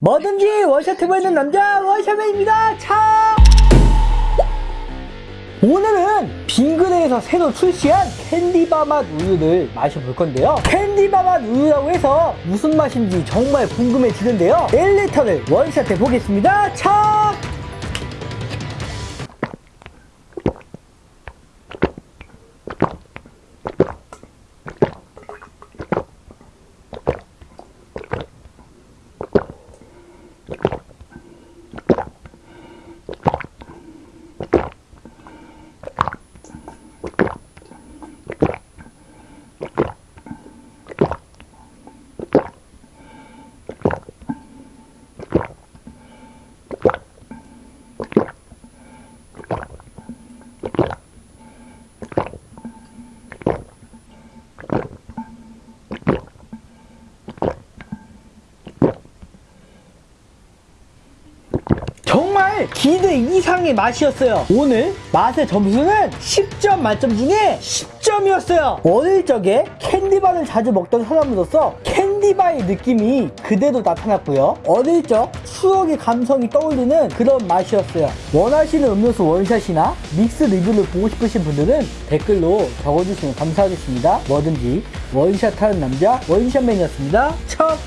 뭐든지 원샷 해보이는 남자 원샷맨입니다. 차! 오늘은 빙그레에서 새로 출시한 캔디바 맛 우유를 마셔볼 건데요. 캔디바 맛 우유라고 해서 무슨 맛인지 정말 궁금해지는데요. 1리터를 원샷 해보겠습니다. 차! 정말 기대 이상의 맛이었어요. 오늘 맛의 점수는 10점 만점 중에 10점이었어요. 어릴 적에 캔디바를 자주 먹던 사람으로서 캔디바의 느낌이 그대로 나타났고요. 어릴 적 추억의 감성이 떠올리는 그런 맛이었어요. 원하시는 음료수 원샷이나 믹스 리뷰를 보고 싶으신 분들은 댓글로 적어주시면 감사하겠습니다. 뭐든지 원샷하는 남자 원샷맨이었습니다. 첫